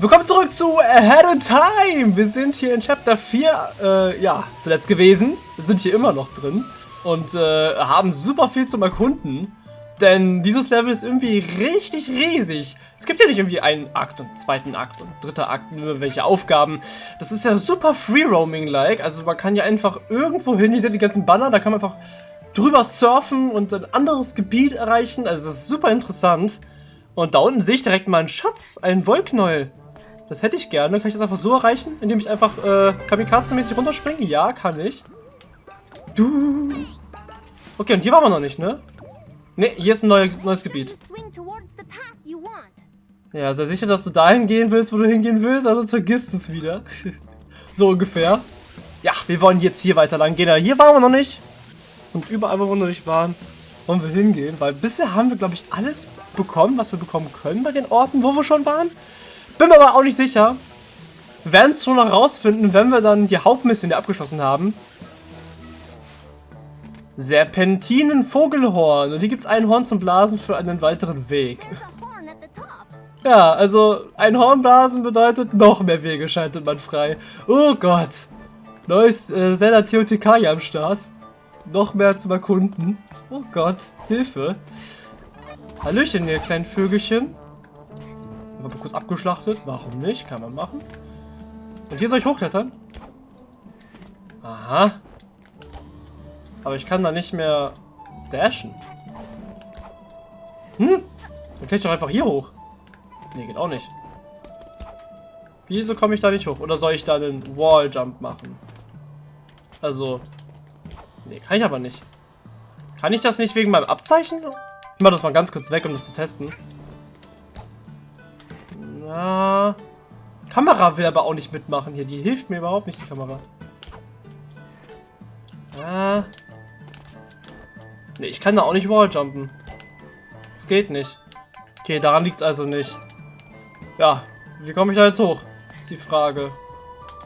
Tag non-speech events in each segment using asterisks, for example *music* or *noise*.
Willkommen zurück zu Ahead of Time. Wir sind hier in Chapter 4, äh, ja, zuletzt gewesen. Wir sind hier immer noch drin und äh, haben super viel zum Erkunden. Denn dieses Level ist irgendwie richtig riesig. Es gibt ja nicht irgendwie einen Akt und zweiten Akt und dritter Akt, nur welche Aufgaben. Das ist ja super Free-Roaming-like. Also man kann ja einfach irgendwo hin, hier sind die ganzen Banner, da kann man einfach drüber surfen und ein anderes Gebiet erreichen. Also das ist super interessant. Und da unten sehe ich direkt mal einen Schatz, einen Wollknäuel. Das hätte ich gerne. Kann ich das einfach so erreichen, indem ich einfach äh, Kamikaze-mäßig runterspringe? Ja, kann ich. Du. Okay, und hier waren wir noch nicht, ne? Ne, hier ist ein neues, neues Gebiet. Ja, sei sicher, dass du dahin gehen willst, wo du hingehen willst, sonst vergisst es wieder. *laughs* so ungefähr. Ja, wir wollen jetzt hier weiter lang gehen. Hier waren wir noch nicht. Und überall, wo wir noch nicht waren, wollen wir hingehen. Weil bisher haben wir, glaube ich, alles bekommen, was wir bekommen können bei den Orten, wo wir schon waren. Bin mir aber auch nicht sicher. Wir werden es schon noch rausfinden, wenn wir dann die Hauptmission hier abgeschlossen haben. Serpentinen Vogelhorn. Und hier gibt es ein Horn zum Blasen für einen weiteren Weg. Ja, also ein Hornblasen bedeutet noch mehr Wege schaltet man frei. Oh Gott. Neues äh, Zelda TOTK am Start. Noch mehr zum Erkunden. Oh Gott, Hilfe. Hallöchen, ihr kleinen Vögelchen. Mal kurz abgeschlachtet. Warum nicht? Kann man machen. Und hier soll ich hochklettern? Aha. Aber ich kann da nicht mehr dashen. Hm? Dann kletter ich doch einfach hier hoch. Nee, geht auch nicht. Wieso komme ich da nicht hoch? Oder soll ich da einen Walljump machen? Also... Nee, kann ich aber nicht. Kann ich das nicht wegen meinem Abzeichen? Ich mach das mal ganz kurz weg, um das zu testen. Na, Kamera will aber auch nicht mitmachen hier. Die hilft mir überhaupt nicht, die Kamera. Ah. Ne, ich kann da auch nicht Walljumpen. Das geht nicht. Okay, daran liegt es also nicht. Ja, wie komme ich da jetzt hoch? Ist die Frage.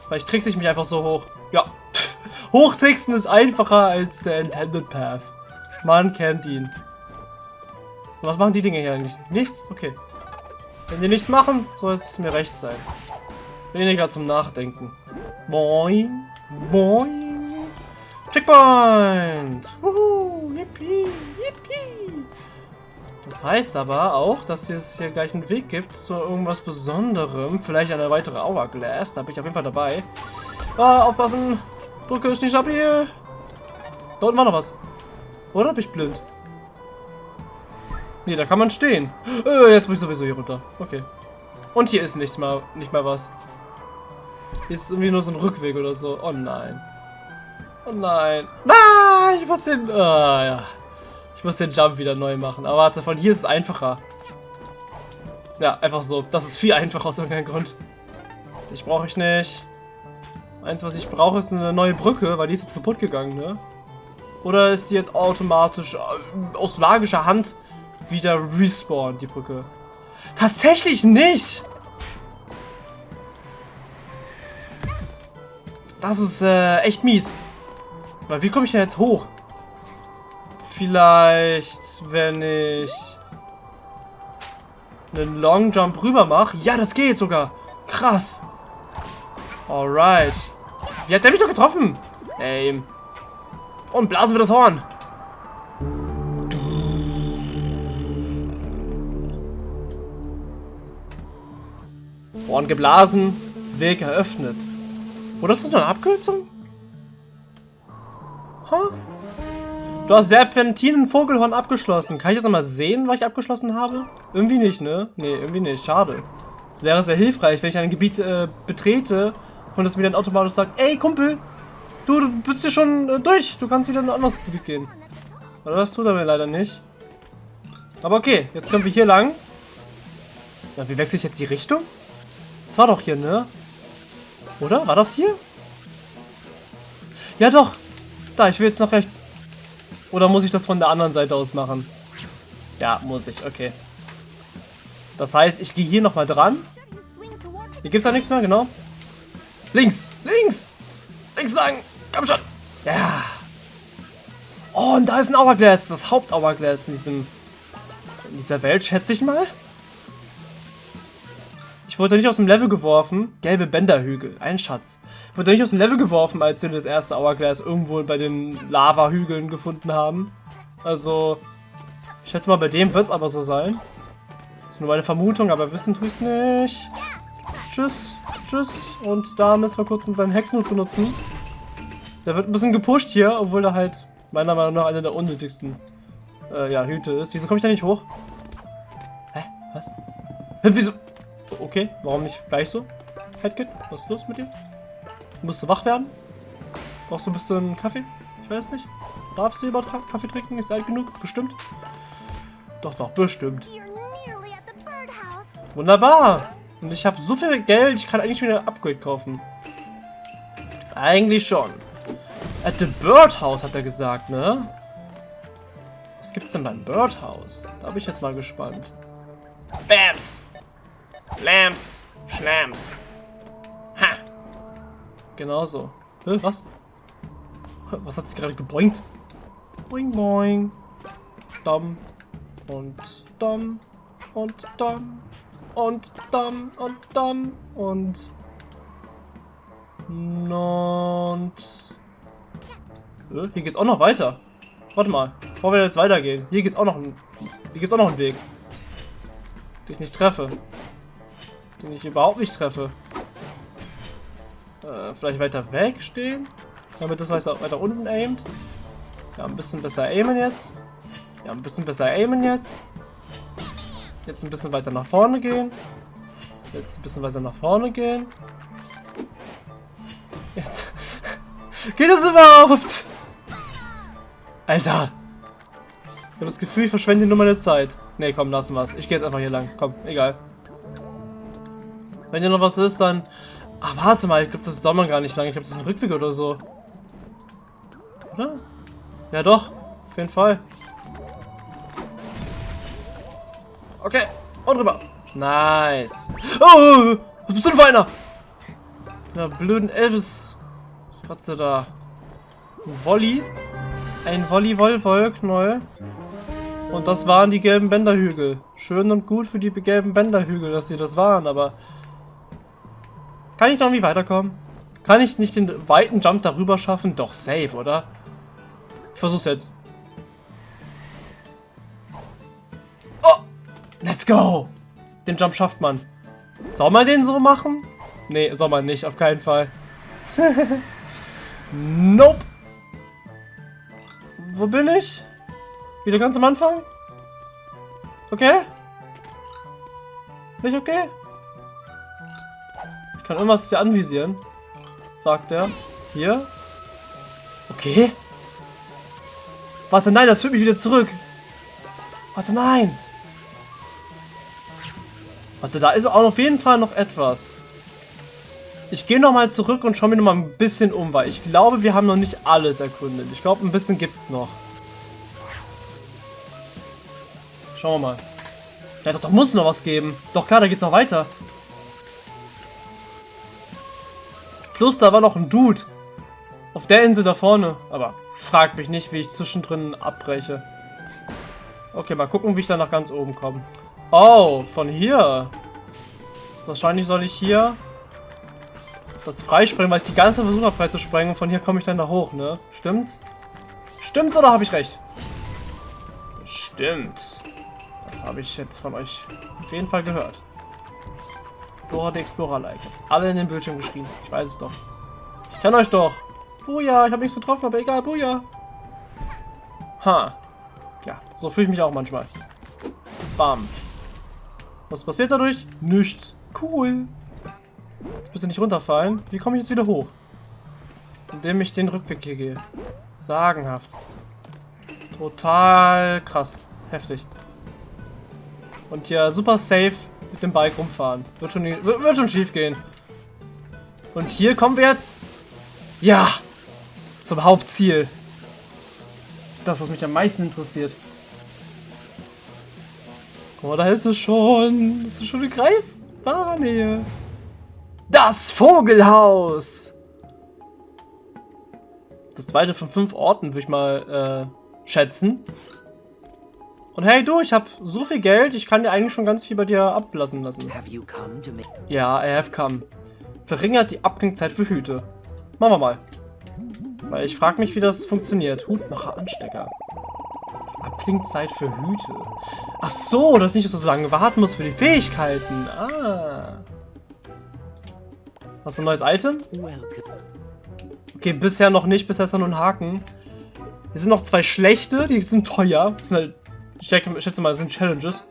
Vielleicht trickse ich mich einfach so hoch. Ja. *laughs* Hochtricksen ist einfacher als der Intended Path. Man kennt ihn. Was machen die Dinge hier eigentlich? Nichts? Okay. Wenn die nichts machen, soll es mir recht sein. Weniger zum Nachdenken. Boing. Boing. Checkpoint. Wuhu. Yippie. Yippie. Das heißt aber auch, dass es hier gleich einen Weg gibt zu irgendwas Besonderem. Vielleicht eine weitere Hourglass. Da bin ich auf jeden Fall dabei. Ah, aufpassen. Brücke ist nicht stabil. Da unten war noch was. Oder bin ich blind? Nee, da kann man stehen. Äh, jetzt muss ich sowieso hier runter. Okay. Und hier ist nichts mal, nicht mal was. Hier ist irgendwie nur so ein Rückweg oder so. Oh nein. Oh nein. Nein, ich muss den... Ah, ja. Ich muss den Jump wieder neu machen. Aber warte, von hier ist es einfacher. Ja, einfach so. Das ist viel einfacher aus irgendeinem Grund. Ich brauche ich nicht. Eins, was ich brauche, ist eine neue Brücke, weil die ist jetzt kaputt gegangen, ne? Oder ist die jetzt automatisch äh, aus magischer Hand wieder respawn, die Brücke. Tatsächlich nicht! Das ist äh, echt mies. Weil wie komme ich denn jetzt hoch? Vielleicht, wenn ich einen Long Jump rüber mache. Ja, das geht sogar. Krass. Alright. Wie hat der mich doch getroffen? Ey. Und blasen wir das Horn. Horn geblasen, Weg eröffnet. Oder ist das eine Abkürzung? Huh? Du hast Serpentinen Vogelhorn abgeschlossen. Kann ich das nochmal sehen, was ich abgeschlossen habe? Irgendwie nicht, ne? Ne, irgendwie nicht. Schade. Es wäre sehr hilfreich, wenn ich ein Gebiet äh, betrete und es mir dann automatisch sagt, ey Kumpel, du, du bist hier schon äh, durch. Du kannst wieder in ein anderes Gebiet gehen. Aber das tut er mir leider nicht. Aber okay, jetzt können wir hier lang. Ja, wie wechsle ich jetzt die Richtung? Das war doch hier, ne? Oder? War das hier? Ja doch. Da, ich will jetzt nach rechts. Oder muss ich das von der anderen Seite aus machen? Ja, muss ich. Okay. Das heißt, ich gehe hier nochmal dran. Hier gibt es da nichts mehr, genau. Links. Links. Links lang. Komm schon. Ja. Oh, und da ist ein Hourglass. Das Haupt-Hourglass in diesem... In dieser Welt, schätze ich mal. Ich wurde nicht aus dem Level geworfen. Gelbe Bänderhügel, ein Schatz. Ich wurde nicht aus dem Level geworfen, als wir das erste Hourglass irgendwo bei den Lava-Hügeln gefunden haben. Also, ich schätze mal, bei dem wird es aber so sein. Das ist nur meine Vermutung, aber wissen tue ich es nicht. Tschüss, tschüss. Und da müssen wir kurz unseren Hexenhut benutzen. Der wird ein bisschen gepusht hier, obwohl er halt meiner Meinung nach einer der unnötigsten äh, ja, Hüte ist. Wieso komme ich da nicht hoch? Hä? Was? Hä, wieso? Okay, warum nicht gleich so? Headkit, was ist los mit dir? Musst du wach werden? Brauchst du ein bisschen Kaffee? Ich weiß nicht. Darfst du überhaupt Kaffee trinken? Ist alt genug? Bestimmt. Doch, doch, bestimmt. Wunderbar. Und ich habe so viel Geld, ich kann eigentlich wieder ein Upgrade kaufen. Eigentlich schon. At the Birdhouse hat er gesagt, ne? Was gibt's denn beim Birdhouse? Da bin ich jetzt mal gespannt. Bams! Lams! Schlams! Ha! Genauso. Hä, was? Was hat sich gerade geboingt? Boing boing. Dumm. Und dumm. Und dumm. Und dumm. Und dumm. Und... Und... Hier geht's auch noch weiter. Warte mal, bevor wir jetzt weitergehen. Hier geht's auch noch ein, hier gibt's auch noch einen Weg. Den ich nicht treffe. Den ich überhaupt nicht treffe. Äh, vielleicht weiter weg stehen? Damit das weiter, weiter unten aimt. Ja, ein bisschen besser aimen jetzt. Ja, ein bisschen besser aimen jetzt. Jetzt ein bisschen weiter nach vorne gehen. Jetzt ein bisschen weiter nach vorne gehen. Jetzt. *laughs* Geht das überhaupt? Alter! Ich habe das Gefühl, ich verschwende nur meine Zeit. Ne, komm, lassen wir's. Ich gehe jetzt einfach hier lang. Komm, egal. Wenn hier noch was ist, dann... Ach, warte mal. Ich glaube, das dauert man gar nicht lange. Ich glaube, das ist ein Rückweg oder so. Oder? Ja, doch. Auf jeden Fall. Okay. Und rüber. Nice. Oh! Was bist du denn für einer? Na, blöden Elvis. Kratze da. Volley. Ein Volleyball-Wollknäuel. Und das waren die gelben Bänderhügel. Schön und gut für die gelben Bänderhügel, dass sie das waren, aber... Kann ich noch irgendwie weiterkommen? Kann ich nicht den weiten Jump darüber schaffen? Doch, safe, oder? Ich versuch's jetzt. Oh! Let's go! Den Jump schafft man. Soll man den so machen? Nee, soll man nicht, auf keinen Fall. *laughs* nope! Wo bin ich? Wieder ganz am Anfang? Okay? Nicht okay? Ich kann irgendwas hier anvisieren. Sagt er. Hier? Okay. Warte, nein, das führt mich wieder zurück. Warte, nein. Warte, da ist auch auf jeden Fall noch etwas. Ich gehe nochmal zurück und schaue mir nochmal ein bisschen um, weil ich glaube, wir haben noch nicht alles erkundet. Ich glaube, ein bisschen gibt es noch. Schauen wir mal. Ja, doch, da muss noch was geben. Doch klar, da geht's noch weiter. Plus, da war noch ein Dude. Auf der Insel da vorne. Aber fragt mich nicht, wie ich zwischendrin abbreche. Okay, mal gucken, wie ich da nach ganz oben komme. Oh, von hier. Wahrscheinlich soll ich hier das freispringen, weil ich die ganze Zeit versucht freizusprengen und von hier komme ich dann da hoch, ne? Stimmt's? Stimmt's oder habe ich recht? Stimmt. Das habe ich jetzt von euch auf jeden Fall gehört. Dora Explorer like. Alle in den Bildschirm geschrieben. Ich weiß es doch. Ich kenne euch doch. Buja, ich habe nichts getroffen, aber egal, Buja. Ha. Ja, so fühle ich mich auch manchmal. Bam. Was passiert dadurch? Nichts. Cool. Jetzt bitte nicht runterfallen. Wie komme ich jetzt wieder hoch? Indem ich den Rückweg hier gehe. Sagenhaft. Total krass. Heftig. Und hier super safe mit dem Bike rumfahren. Wird schon, wird schon schief gehen. Und hier kommen wir jetzt... Ja! Zum Hauptziel. Das, was mich am meisten interessiert. Oh, da ist es schon. Das ist schon eine greifbare Nähe. Das Vogelhaus! Das zweite von fünf Orten, würde ich mal äh, schätzen. Und hey du, ich habe so viel Geld, ich kann dir eigentlich schon ganz viel bei dir ablassen lassen. Ja, I have come. Verringert die Abklingzeit für Hüte. Machen wir mal. Weil ich frage mich, wie das funktioniert. Hutmacher Anstecker. Abklingzeit für Hüte. Ach so, das ist nicht, dass du so lange warten musst für die Fähigkeiten. Ah. Hast du ein neues Item? Okay, bisher noch nicht. Bisher ist da nur ein Haken. Hier sind noch zwei schlechte. Die sind teuer. Das sind halt, ich, schätze mal, das sind Challenges.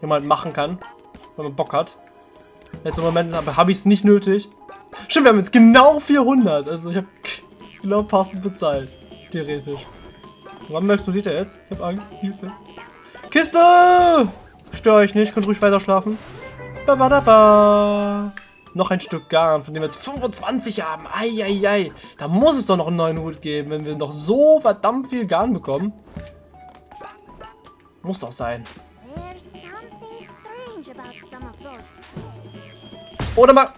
Die man halt machen kann. Wenn man Bock hat. Jetzt im Moment habe ich es nicht nötig. Stimmt, wir haben jetzt genau 400. Also ich habe genau passend bezahlt. Theoretisch. Warum explodiert er jetzt? Ich habe Angst. Hilfe. Kiste! Stör euch nicht, könnt ruhig weiter schlafen. Noch ein Stück Garn, von dem wir jetzt 25 haben. Eieiei. Da muss es doch noch einen neuen Hut geben, wenn wir noch so verdammt viel Garn bekommen. Muss doch sein. Oder man...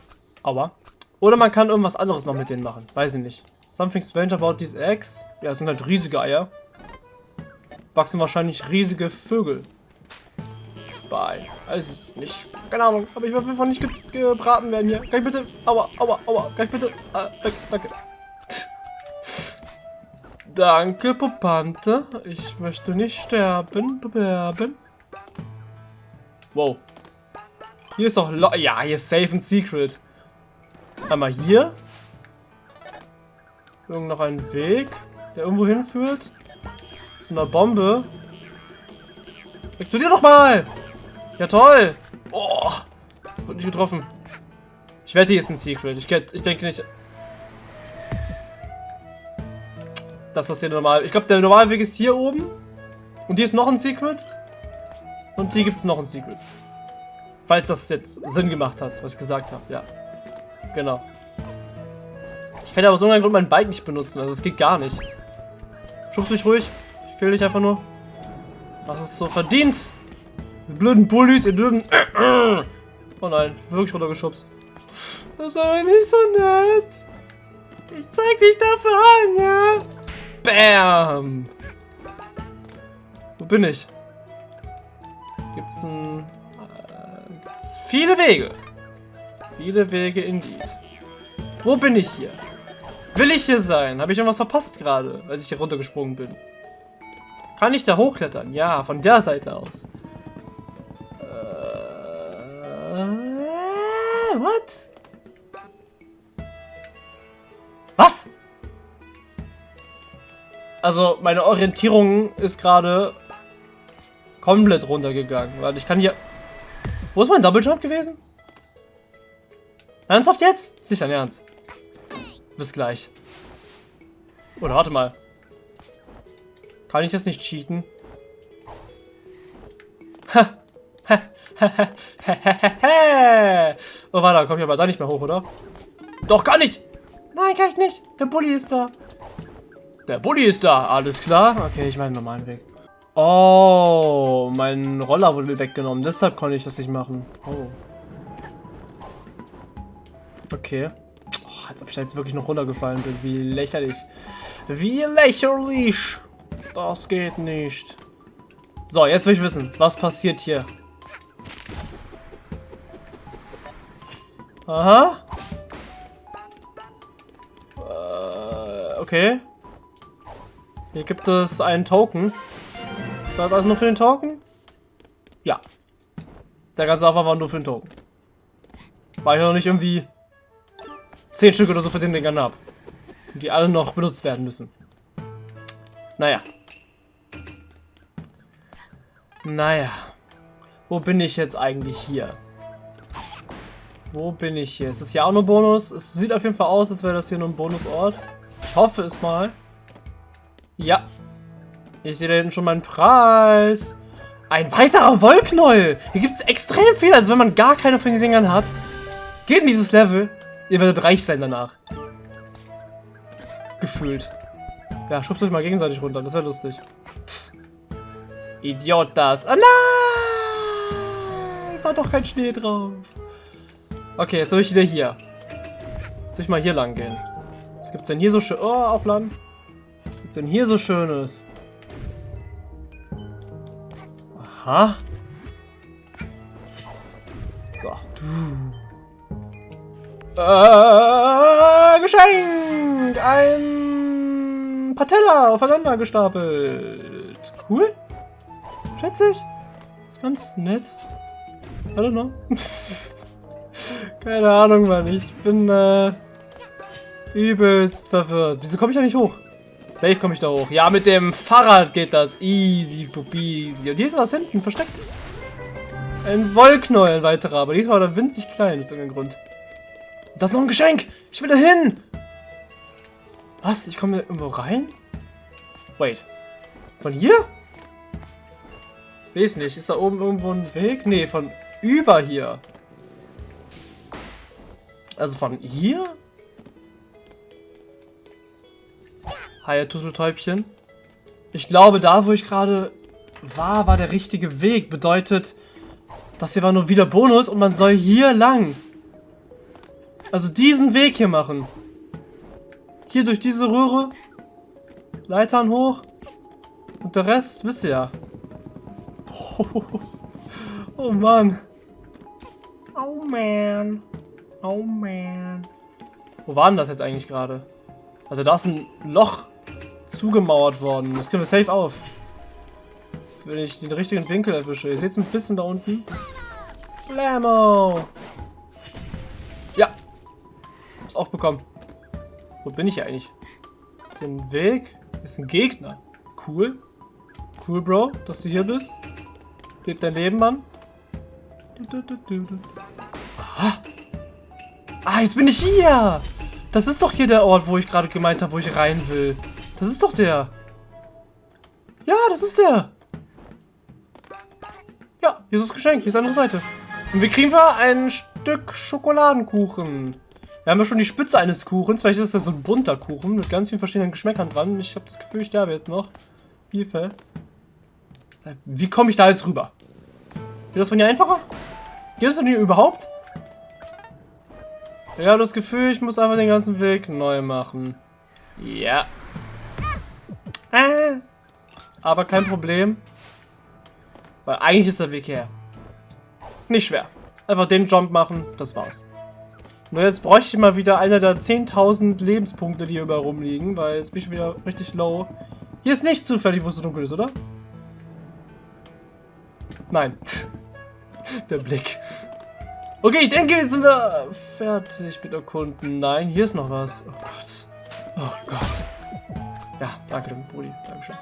Aua. Oder man kann irgendwas anderes noch mit denen machen. Weiß ich nicht. Something strange about these eggs. Ja, es sind halt riesige Eier. Wachsen wahrscheinlich riesige Vögel. Bye. Weiß ich nicht. Keine Ahnung. Aber ich will einfach nicht ge gebraten werden hier. Kann ich bitte... Aua, aua, aua. Kann ich bitte... Ah, danke, danke. Danke, Popante. Ich möchte nicht sterben. Bewerben. Wow. Hier ist doch... Lo ja, hier ist Safe and Secret. Einmal hier. Irgend noch ein Weg, der irgendwo hinführt. Zu einer Bombe. Explodier doch mal! Ja toll! Oh! Wurde nicht getroffen. Ich wette, hier ist ein Secret. Ich, ich denke nicht... Dass das hier normal... Ich glaube, der normale Weg ist hier oben. Und hier ist noch ein Secret. Und hier gibt es noch ein Secret. Falls das jetzt Sinn gemacht hat, was ich gesagt habe, ja. Genau. Ich kann ja aus irgendeinem Grund mein Bike nicht benutzen, also es geht gar nicht. Schubst mich ruhig. Ich will dich einfach nur. Was ist so verdient? Die blöden Bullies, ihr dürfen. *coughs* Oh nein, wirklich runtergeschubst. Das ist aber nicht so nett. Ich zeig dich dafür an, ja? Bam! Wo bin ich? Gibt's ein viele Wege. Viele Wege indeed. Wo bin ich hier? Will ich hier sein? Habe ich irgendwas verpasst gerade, als ich hier runtergesprungen bin? Kann ich da hochklettern? Ja, von der Seite aus. Äh, what? Was? Also, meine Orientierung ist gerade komplett runtergegangen. Weil ich kann hier... Wo ist mein Double Jump gewesen? Ernsthaft jetzt? Sicher ein Ernst. Bis gleich. Oder warte mal. Kann ich das nicht cheaten? *laughs* oh, warte, komm ich aber da nicht mehr hoch, oder? Doch, gar nicht! Nein, kann ich nicht. Der Bulli ist da. Der Bulli ist da, alles klar. Okay, ich meine normalen Weg. Oh, mein Roller wurde weggenommen. Deshalb konnte ich das nicht machen. Oh. Okay. Oh, als ob ich da jetzt wirklich noch runtergefallen bin. Wie lächerlich. Wie lächerlich. Das geht nicht. So, jetzt will ich wissen, was passiert hier. Aha. Äh, okay. Hier gibt es einen Token. Das also nur für den Token? Ja. Der ganze Aufwand war nur für den Token. War ich noch nicht irgendwie 10 Stück oder so für den Dingern ab. Die alle noch benutzt werden müssen. Naja. Naja. Wo bin ich jetzt eigentlich hier? Wo bin ich hier? Ist das hier auch nur Bonus? Es sieht auf jeden Fall aus, als wäre das hier nur ein Bonusort. Ich hoffe es mal. Ja, ich sehe da hinten schon meinen Preis. Ein weiterer Wollknäuel. Hier gibt es extrem viel. Also wenn man gar keine von den Dingern hat, geht in dieses Level. Ihr werdet reich sein danach. Gefühlt. Ja, schubst euch mal gegenseitig runter. Das wäre lustig. Pff. Idiotas. Oh nein! War doch kein Schnee drauf. Okay, jetzt soll ich wieder hier. Soll ich mal hier lang gehen? Was gibt's denn hier so schön? Oh, aufladen. Gibt's denn hier so Schönes? Aha. So. Äh, Geschenk! Ein Patella aufeinander gestapelt. Cool. Schätze ich. Ist ganz nett. I don't know. *laughs* Keine Ahnung, Mann. Ich bin äh, übelst verwirrt. Wieso komme ich da nicht hoch? Safe komme ich da hoch. Ja, mit dem Fahrrad geht das. Easy, easy. Und hier ist was hinten versteckt. Ein Wollknäuel, ein weiterer. Aber diesmal war er winzig klein, aus irgendeinem Grund. Das ist noch ein Geschenk. Ich will da hin. Was? Ich komme irgendwo rein? Wait. Von hier? Ich sehe es nicht. Ist da oben irgendwo ein Weg? Nee, von über hier. Also von hier? Hi, Turteltäubchen. Ich glaube, da, wo ich gerade war, war der richtige Weg. Bedeutet, das hier war nur wieder Bonus und man soll hier lang. Also diesen Weg hier machen. Hier durch diese Röhre. Leitern hoch. Und der Rest, wisst ihr ja. Oh, *laughs* oh Mann. Oh man. Oh man. Wo war denn das jetzt eigentlich gerade? Also da ist ein Loch zugemauert worden. Das kriegen wir safe auf. Wenn ich den richtigen Winkel erwische. Ihr seht es ein bisschen da unten. Blammo! Ja. Hab's auch bekommen. Wo bin ich hier eigentlich? Ist hier ein Weg? Ist ein Gegner. Cool. Cool, Bro, dass du hier bist. Leb dein Leben, Mann. Ah. ah, jetzt bin ich hier. Das ist doch hier der Ort, wo ich gerade gemeint habe, wo ich rein will. Das ist doch der. Ja, das ist der. Ja, hier ist das Geschenk. Hier ist eine andere Seite. Und wir kriegen wir ein Stück Schokoladenkuchen. Wir haben ja schon die Spitze eines Kuchens. Vielleicht ist das so ein bunter Kuchen mit ganz vielen verschiedenen Geschmäckern dran. Ich habe das Gefühl, ich sterbe jetzt noch. Hilfe. Wie komme ich da jetzt rüber? Geht das von hier einfacher? Geht das von hier überhaupt? Habe das Gefühl, ich muss einfach den ganzen Weg neu machen. Ja. Äh. Aber kein Problem. Weil eigentlich ist der Weg her. Nicht schwer. Einfach den Jump machen, das war's. Nur jetzt bräuchte ich mal wieder einer der 10.000 Lebenspunkte, die hier überall rumliegen, weil jetzt bin ich wieder richtig low. Hier ist nicht zufällig, wo es so dunkel ist, oder? Nein. *laughs* Der Blick. Okay, ich denke, jetzt sind wir fertig mit Erkunden. Nein, hier ist noch was. Oh Gott. Oh Gott. Ja, danke, Brudi. Dankeschön.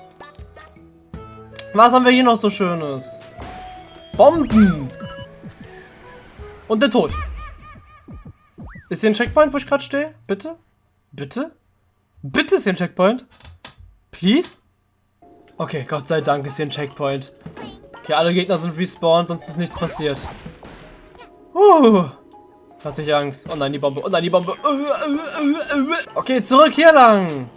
Was haben wir hier noch so Schönes? Bomben! Und der Tod. Ist hier ein Checkpoint, wo ich gerade stehe? Bitte? Bitte? Bitte ist hier ein Checkpoint? Please? Okay, Gott sei Dank ist hier ein Checkpoint. Okay, alle Gegner sind respawned, sonst ist nichts passiert. Uh, hatte ich Angst. Oh nein, die Bombe. Oh nein, die Bombe. Okay, zurück hier lang.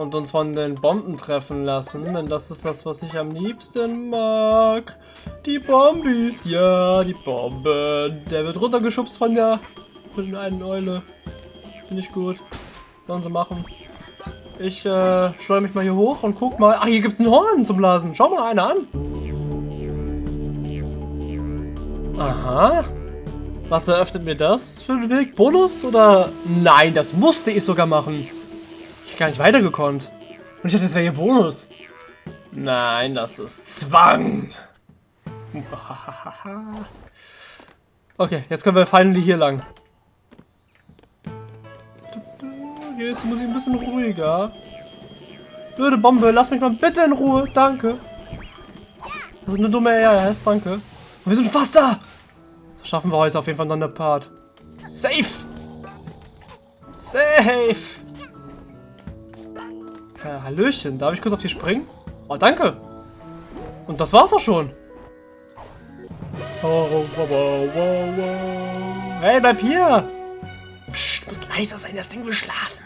Und uns von den Bomben treffen lassen, denn das ist das, was ich am liebsten mag. Die Bombis, ja, die Bomben. Der wird runtergeschubst von der, von einen Eule. Finde ich gut. Sollen sie machen. Ich äh, schleue mich mal hier hoch und guck mal. Ah, hier gibt es einen Horn zum Blasen. Schau mal einer an. Aha. Was eröffnet mir das für einen Weg? Bonus oder? Nein, das musste ich sogar machen. Gar nicht weitergekonnt. Und ich dachte, das wäre hier Bonus. Nein, das ist Zwang. *laughs* Okay, jetzt können wir finally hier lang. Jetzt muss ich ein bisschen ruhiger. Blöde Bombe, lass mich mal bitte in Ruhe. Danke. Das ist eine dumme RS, danke. Wir sind fast da. Schaffen wir heute auf jeden Fall noch eine Part. Safe. Safe. Äh, Hallöchen, darf ich kurz auf die springen? Oh, danke. Und das war's auch schon. Oh, oh, oh, oh, oh. Hey, bleib hier. Psst, muss leiser sein, das Ding will schlafen.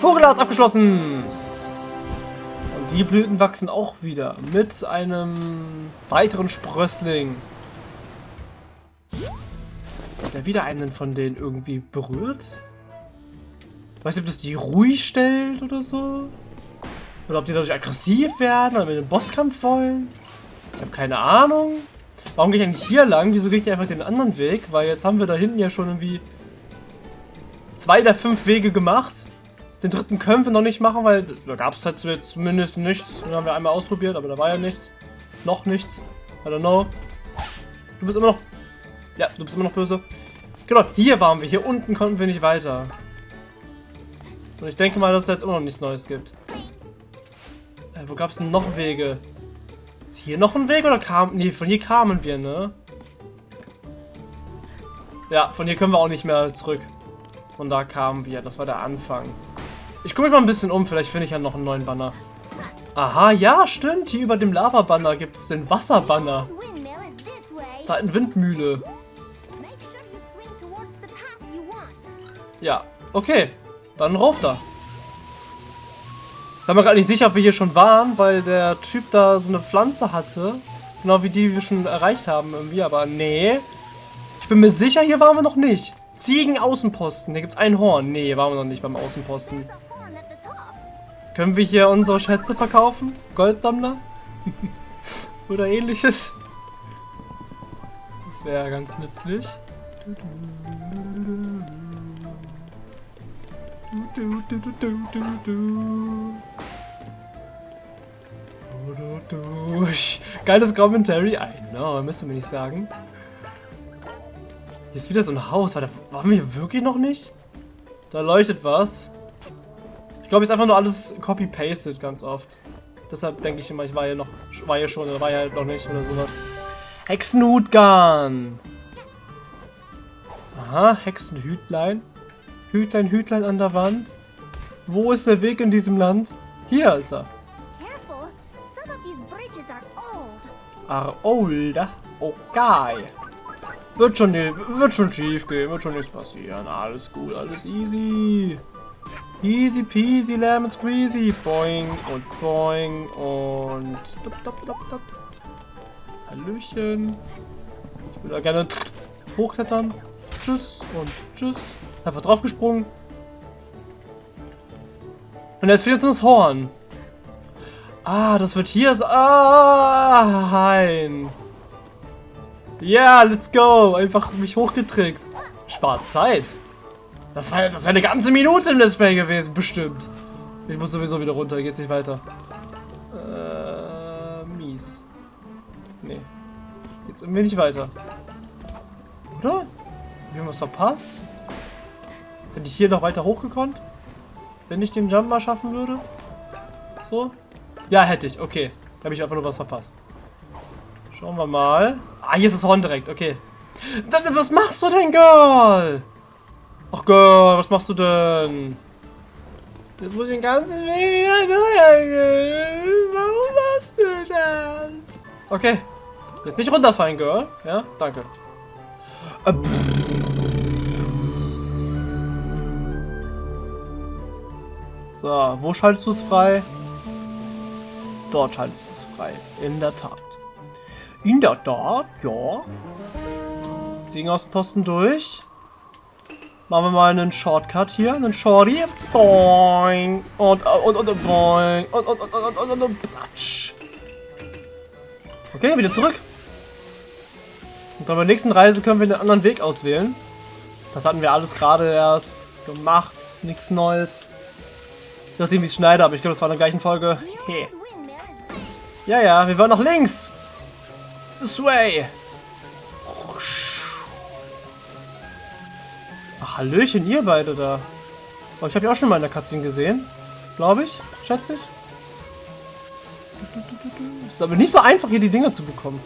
Vogelart abgeschlossen! Und die Blüten wachsen auch wieder mit einem weiteren Sprössling. Hat er wieder einen von denen irgendwie berührt? Weiß nicht, ob das die ruhig stellt oder so? Oder ob die dadurch aggressiv werden oder mit dem Bosskampf wollen. Ich habe keine Ahnung. Warum gehe ich eigentlich hier lang? Wieso gehe ich einfach den anderen Weg? Weil jetzt haben wir da hinten ja schon irgendwie zwei der fünf Wege gemacht. Den dritten können wir noch nicht machen, weil da gab es halt jetzt zumindest nichts. Den haben wir einmal ausprobiert, aber da war ja nichts. Noch nichts. I don't know. Du bist immer noch... Ja, du bist immer noch böse. Genau, hier waren wir. Hier unten konnten wir nicht weiter. Und ich denke mal, dass es jetzt immer noch nichts Neues gibt. Äh, wo gab es denn noch Wege? Ist hier noch ein Weg oder kam... Nee, von hier kamen wir, ne? Ja, von hier können wir auch nicht mehr zurück. Von da kamen wir. Das war der Anfang. Ich gucke mich mal ein bisschen um. Vielleicht finde ich ja noch einen neuen Banner. Aha, ja, stimmt. Hier über dem Lava-Banner gibt es den Wasserbanner. Windmühle. Ja, okay. Dann rauf da. Ich bin mir gerade nicht sicher, ob wir hier schon waren, weil der Typ da so eine Pflanze hatte. Genau wie die wir schon erreicht haben irgendwie, aber nee. Ich bin mir sicher, hier waren wir noch nicht. Ziegen-Außenposten. Hier gibt es ein Horn. Nee, waren wir noch nicht beim Außenposten. Können wir hier unsere Schätze verkaufen? Goldsammler? *laughs* Oder ähnliches? Das wäre ganz nützlich. Geiles Commentary. I know, müsste mir nicht sagen. Hier ist wieder so ein Haus. War da, waren wir hier wirklich noch nicht? Da leuchtet was. Ich glaube, ist einfach nur alles copy-pasted ganz oft. Deshalb denke ich immer, ich war hier noch, war hier schon oder war hier noch nicht oder sowas. Hexenhutgarn. Aha, Hexenhütlein. Hütlein, Hütlein an der Wand. Wo ist der Weg in diesem Land? Hier ist er. Are old. Okay. Wird schon, wird schon schief gehen, wird schon nichts passieren. Alles gut, alles easy. Easy peasy lemon squeezy. Boing und boing und... Dop, dop, dop, dop. Hallöchen. Ich will da gerne hochklettern. Tschüss und tschüss. Einfach draufgesprungen. Und jetzt fehlt uns das Horn. Ah, das wird hier sein. Ah, hein. Ja, yeah, let's go. Einfach mich hochgetrickst. Spart Zeit. Das war, das war eine ganze Minute im Display gewesen, bestimmt. Ich muss sowieso wieder runter, geht's nicht weiter. Äh, mies. Nee. Geht's irgendwie nicht weiter. Oder? Haben wir was verpasst? Hätte ich hier noch weiter hochgekonnt? Wenn ich den Jump mal schaffen würde? So? Ja, hätte ich. Okay. Da habe ich einfach nur was verpasst. Schauen wir mal. Ah, hier ist das Horn direkt. Okay. Was machst du denn, Girl? Ach Gott, was machst du denn? Jetzt muss ich den ganzen Weg wieder neu Warum machst du das? Okay. Jetzt nicht runterfallen, Girl. Ja, danke. Äh, so, wo schaltest du es frei? Dort schaltest du es frei. In der Tat. In der Tat, ja. Ziehen aus dem Posten durch. Machen wir mal einen Shortcut hier, einen Shorty. Boing. Und, und, und, und, boing. Und, und, und, und, und, und, und, platsch. Okay, wieder zurück. Und dann bei der nächsten Reise können wir einen anderen Weg auswählen. Das hatten wir alles gerade erst gemacht. Ist nichts Neues. Ich wie es schneide, aber ich glaube, das war in der gleichen Folge. Hey. Ja, ja, wir wollen nach links. This way. Hallöchen, ihr beide da. Oh, ich habe ja auch schon mal in der Cutscene gesehen. Glaube ich, schätze ich. Ist aber nicht so einfach, hier die Dinger zu bekommen.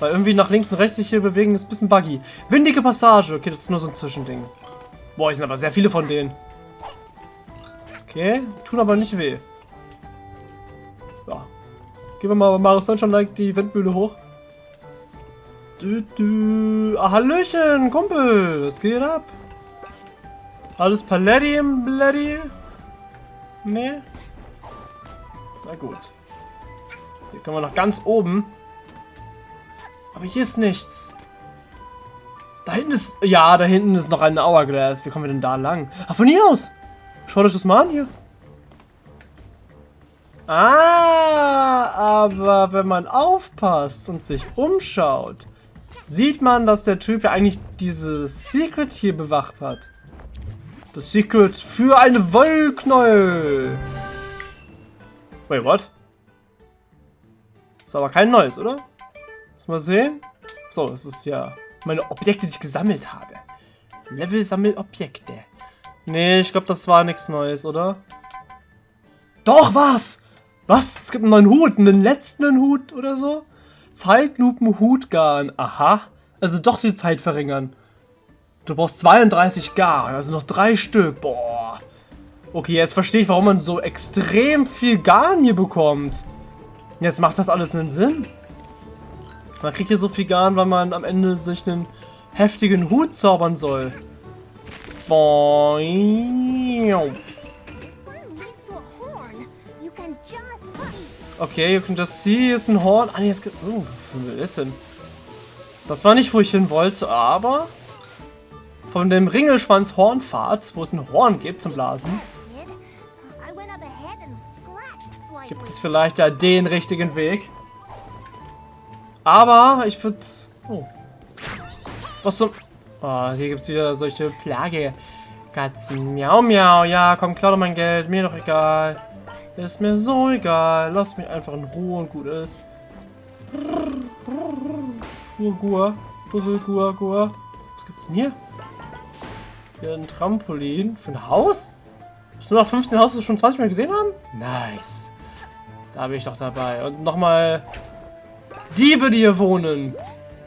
Weil irgendwie nach links und rechts sich hier bewegen ist ein bisschen buggy. Windige Passage. Okay, das ist nur so ein Zwischending. Boah, es sind aber sehr viele von denen. Okay, tun aber nicht weh. Ja. Gehen wir mal Mario Sunshine like die Windmühle hoch. Du, du. Ah, Hallöchen, Kumpel. Was geht ab? Alles Palladium, Bloody? Nee? Na gut. Hier können wir noch ganz oben. Aber hier ist nichts. Da hinten ist... Ja, da hinten ist noch ein Hourglass. Wie kommen wir denn da lang? Ach, von hier aus. Schaut euch das mal an hier. Ah, aber wenn man aufpasst und sich umschaut, sieht man, dass der Typ ja eigentlich dieses Secret hier bewacht hat. Das Secret für eine Wollknäuel. Wait, what? Ist aber kein neues, oder? Muss mal sehen. So, das ist ja meine Objekte, die ich gesammelt habe. Level sammelt Objekte. Nee, ich glaube, das war nichts Neues, oder? Doch, was? Was? Es gibt einen neuen Hut, einen letzten Hut oder so? Zeitlupen-Hutgarn. Aha. Also doch die Zeit verringern. Du brauchst 32 Garn, also noch drei Stück. Boah. Okay, jetzt verstehe ich, warum man so extrem viel Garn hier bekommt. Jetzt macht das alles einen Sinn. Man kriegt hier so viel Garn, weil man am Ende sich einen heftigen Hut zaubern soll. Okay, you can just see, ist ein Horn. Ah, nee, es gibt... Oh, wo will jetzt denn? Das war nicht, wo ich hin wollte, aber... Von dem Ringelschwanz Hornpfad, wo es ein Horn gibt zum Blasen, gibt es vielleicht ja den richtigen Weg. Aber ich würde... Oh. Was zum... Oh, hier gibt es wieder solche Plage. Katzen, miau, miau. Ja, komm, klar doch mein Geld. Mir doch egal. Ist mir so egal. Lass mich einfach in Ruhe und gut ist. Gua, Gua. Puzzle, Gua, Gua. Was gibt's denn hier? Hier ein Trampolin. Für ein Haus? Hast du noch 15 Haus, das wir schon 20 Mal gesehen haben? Nice. Da bin ich doch dabei. Und nochmal Diebe, die hier wohnen.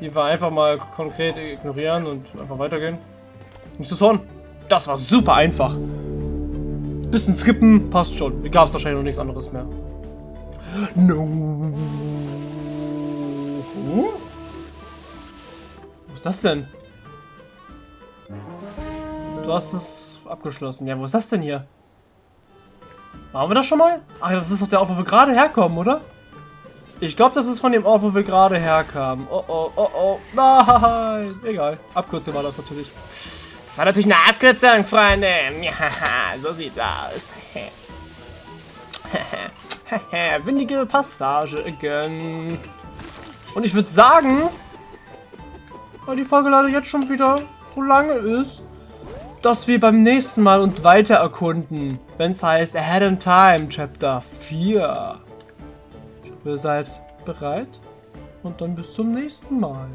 Die wir einfach mal konkret ignorieren und einfach weitergehen. Nicht zu Zorn. Das war super einfach. Bisschen skippen, passt schon. Gab es wahrscheinlich noch nichts anderes mehr. No. Wo ist das denn? Du hast es abgeschlossen. Ja, wo ist das denn hier? Waren wir das schon mal? Ach, das ist doch der Ort, wo wir gerade herkommen, oder? Ich glaube, das ist von dem Ort, wo wir gerade herkamen. Oh, oh, oh, oh. Nein. Egal. Abkürzung war das natürlich. Das war natürlich eine Abkürzung, Freunde. Ja, *laughs* so sieht's aus. *laughs* Windige Passage again. Und ich würde sagen, weil die Folge leider jetzt schon wieder so lange ist, dass wir beim nächsten Mal uns weiter erkunden, wenn es heißt Ahead in Time, Chapter 4. Ihr seid bereit und dann bis zum nächsten Mal.